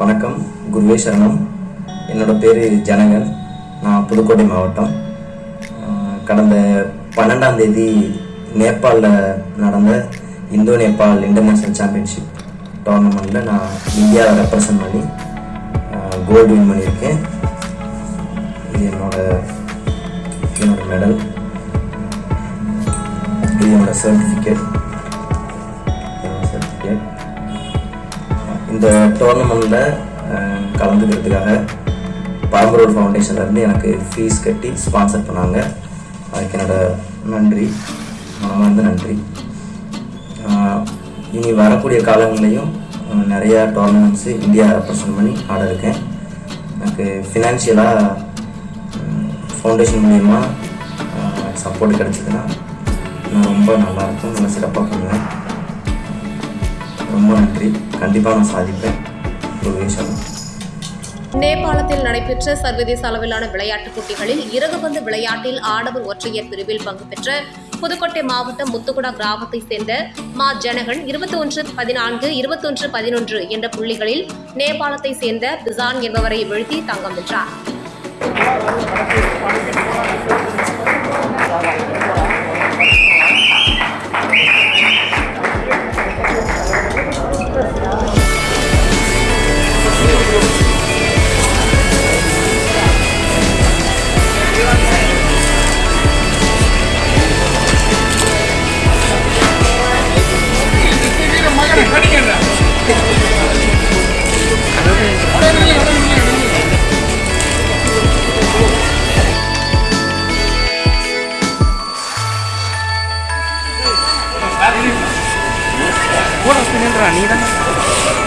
வணக்கம் குருவே சரணம். என்னோட பேர் ஜனகன். நான் புதுக்கோட்டை மாவட்டம். கடந்த பன்னெண்டாம் தேதி நேபாளில் நடந்த இந்தோ நேபாள் இன்டர்நேஷ்னல் சாம்பியன்ஷிப் டோர்னமெண்ட்டில் நான் இந்தியாவை ரெப்ரசன்ட் பண்ணி கோல்டு வின் பண்ணியிருக்கேன். இது என்னோட என்னோட மெடல் இது என்னோட சர்டிஃபிகேட் இந்த டோர்னமெண்ட்டில் கலந்துக்கிறதுக்காக பரம்பரூர் ஃபவுண்டேஷன்லேருந்து எனக்கு ஃபீஸ் கட்டி ஸ்பான்சர் பண்ணாங்க. அதுக்கு என்னோடய நன்றி. மனமார்ந்த நன்றி. இனி வரக்கூடிய காலங்களிலையும் நிறையா டோர்னமெண்ட்ஸு இந்தியா ரெப்ரசன்ட் பண்ணி ஆட இருக்கேன். எனக்கு ஃபினான்ஷியலாக ஃபவுண்டேஷன் மூலிமா சப்போர்ட் கிடச்சிதுன்னா நான் ரொம்ப நல்லாயிருக்கும் நல்லா சிறப்பாக பண்ணுவேன் ரொம்ப நன்றி. கண்டிப்பாக நான் சாதிப்பேன் நேபாளத்தில் நடைபெற்ற சர்வதேச அளவிலான விளையாட்டுப் போட்டிகளில் இறகுபந்து விளையாட்டில் ஆடவர் ஒற்றையர் பிரிவில் பங்கு பெற்ற புதுக்கோட்டை மாவட்டம் முத்துக்குடா கிராமத்தைச் சேர்ந்த மா ஜனகன் இருபத்தி ஒன்று பதினான்கு இருபத்தொன்று பதினொன்று என்ற புள்ளிகளில் நேபாளத்தைச் சேர்ந்த பிசான் என்பவரை வீழ்த்தி தங்கம் வென்றார். Bueno, tienen ranida.